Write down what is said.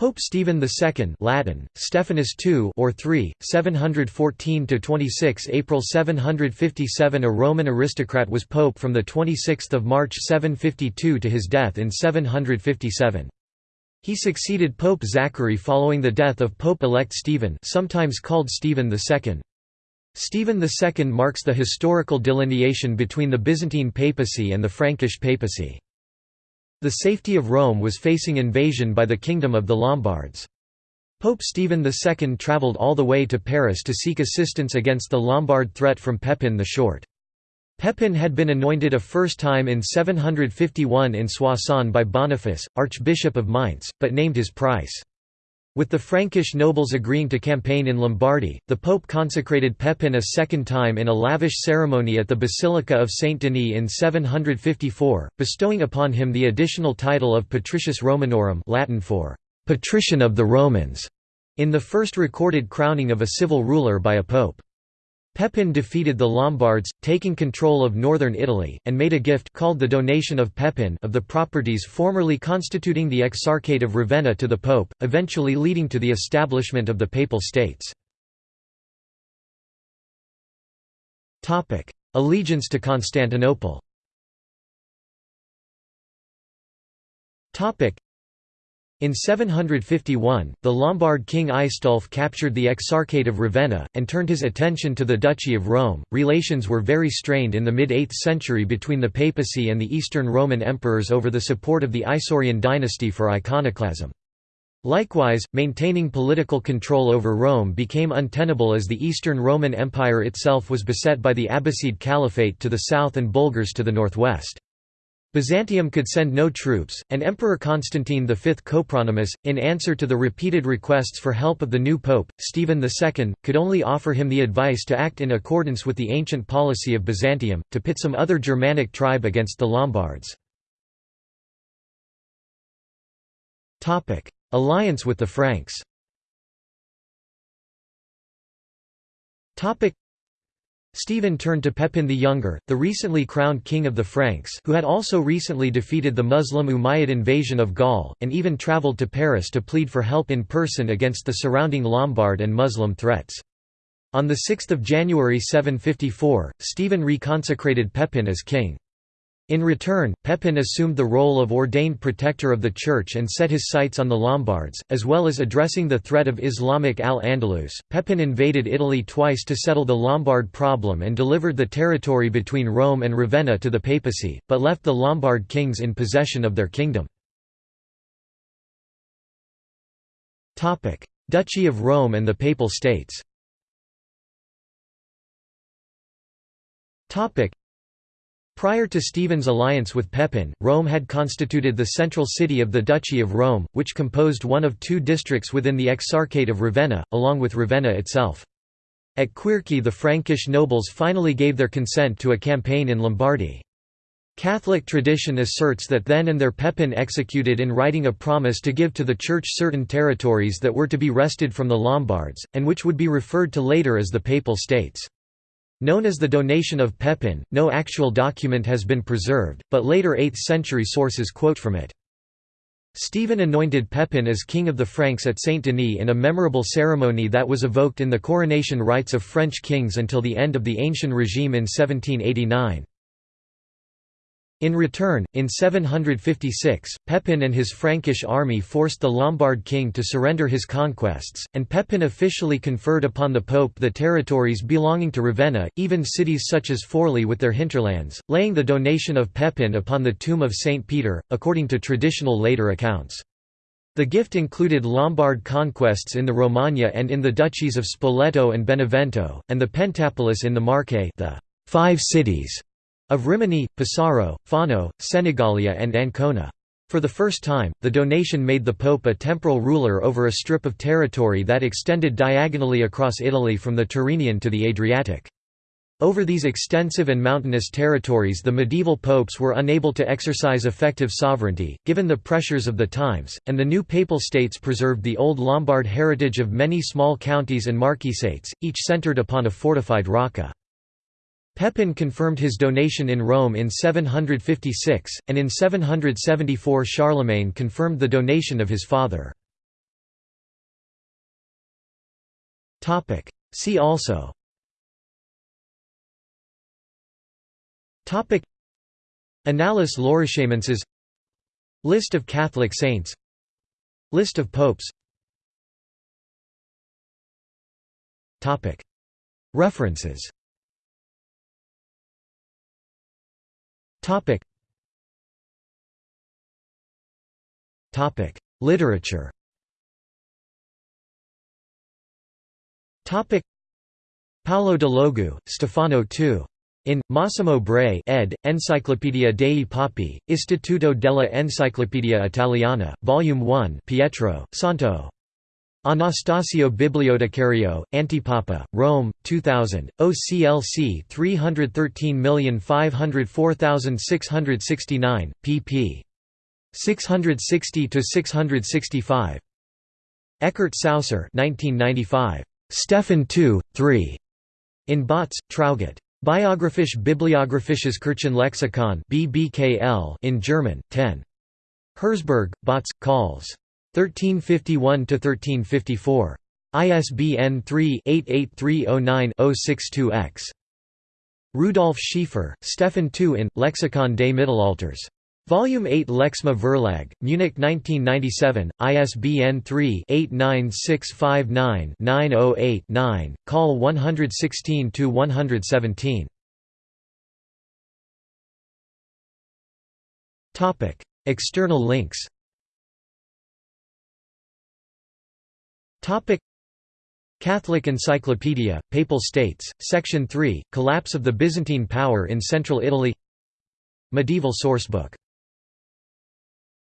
Pope Stephen II Latin, Stephanus II or 3, 714–26 April 757 A Roman aristocrat was pope from 26 March 752 to his death in 757. He succeeded Pope Zachary following the death of Pope-elect Stephen sometimes called Stephen II. Stephen II marks the historical delineation between the Byzantine papacy and the Frankish papacy. The safety of Rome was facing invasion by the Kingdom of the Lombards. Pope Stephen II travelled all the way to Paris to seek assistance against the Lombard threat from Pepin the Short. Pepin had been anointed a first time in 751 in Soissons by Boniface, Archbishop of Mainz, but named his price. With the Frankish nobles agreeing to campaign in Lombardy, the Pope consecrated Pepin a second time in a lavish ceremony at the Basilica of Saint Denis in 754, bestowing upon him the additional title of Patricius Romanorum Latin for «patrician of the Romans», in the first recorded crowning of a civil ruler by a pope. Pepin defeated the Lombards, taking control of northern Italy, and made a gift called the Donation of Pepin of the properties formerly constituting the Exarchate of Ravenna to the Pope, eventually leading to the establishment of the Papal States. Allegiance to Constantinople in 751, the Lombard king Aistulf captured the Exarchate of Ravenna, and turned his attention to the Duchy of Rome. Relations were very strained in the mid 8th century between the papacy and the Eastern Roman emperors over the support of the Isaurian dynasty for iconoclasm. Likewise, maintaining political control over Rome became untenable as the Eastern Roman Empire itself was beset by the Abbasid Caliphate to the south and Bulgars to the northwest. Byzantium could send no troops, and Emperor Constantine V Copronymus, in answer to the repeated requests for help of the new pope, Stephen II, could only offer him the advice to act in accordance with the ancient policy of Byzantium, to pit some other Germanic tribe against the Lombards. Alliance with the Franks Stephen turned to Pepin the Younger, the recently crowned king of the Franks who had also recently defeated the Muslim Umayyad invasion of Gaul, and even travelled to Paris to plead for help in person against the surrounding Lombard and Muslim threats. On 6 January 754, Stephen reconsecrated Pepin as king. In return, Pepin assumed the role of ordained protector of the Church and set his sights on the Lombards, as well as addressing the threat of Islamic al-Andalus. Pepin invaded Italy twice to settle the Lombard problem and delivered the territory between Rome and Ravenna to the papacy, but left the Lombard kings in possession of their kingdom. Topic: Duchy of Rome and the Papal States Prior to Stephen's alliance with Pepin, Rome had constituted the central city of the Duchy of Rome, which composed one of two districts within the Exarchate of Ravenna, along with Ravenna itself. At Quierzy the Frankish nobles finally gave their consent to a campaign in Lombardy. Catholic tradition asserts that then and there Pepin executed in writing a promise to give to the Church certain territories that were to be wrested from the Lombards, and which would be referred to later as the Papal States. Known as the donation of Pepin, no actual document has been preserved, but later 8th-century sources quote from it. Stephen anointed Pepin as king of the Franks at Saint-Denis in a memorable ceremony that was evoked in the coronation rites of French kings until the end of the Ancien regime in 1789. In return, in 756, Pepin and his Frankish army forced the Lombard king to surrender his conquests, and Pepin officially conferred upon the pope the territories belonging to Ravenna, even cities such as Forli with their hinterlands, laying the donation of Pepin upon the tomb of St. Peter, according to traditional later accounts. The gift included Lombard conquests in the Romagna and in the duchies of Spoleto and Benevento, and the Pentapolis in the Marche the five cities of Rimini, Pesaro, Fano, Senigallia and Ancona. For the first time, the donation made the Pope a temporal ruler over a strip of territory that extended diagonally across Italy from the Tyrrhenian to the Adriatic. Over these extensive and mountainous territories the medieval popes were unable to exercise effective sovereignty, given the pressures of the times, and the new papal states preserved the old Lombard heritage of many small counties and marquisates, each centered upon a fortified rocca. Pepin confirmed his donation in Rome in 756, and in 774 Charlemagne confirmed the donation of his father. See also. Annales Laurentienses List of Catholic saints. List of popes. References Literature Topic: Paolo de Logu, Stefano II. In, Massimo Bray ed., Enciclopedia dei Papi, Istituto della Enciclopedia Italiana, Volume 1 Pietro, Santo. Anastasio Bibliotecario, Antipapa, Rome, 2000, OCLC 313504669, pp. 660–665. Ekkart Sauser 1995. Stephan II, 3. In Bautz, Traugott. Biographisch Bibliographisches Kirchenlexikon in German, 10. Herzberg, Bautz, Calls. 1351–1354. ISBN 3-88309-062-X. Rudolf Schiefer, Stephan II in, Lexikon des Mittelalters. Volume 8 Lexma Verlag, Munich 1997, ISBN 3-89659-908-9, call 116-117. External links Catholic Encyclopedia, Papal States, Section 3, Collapse of the Byzantine Power in Central Italy. Medieval sourcebook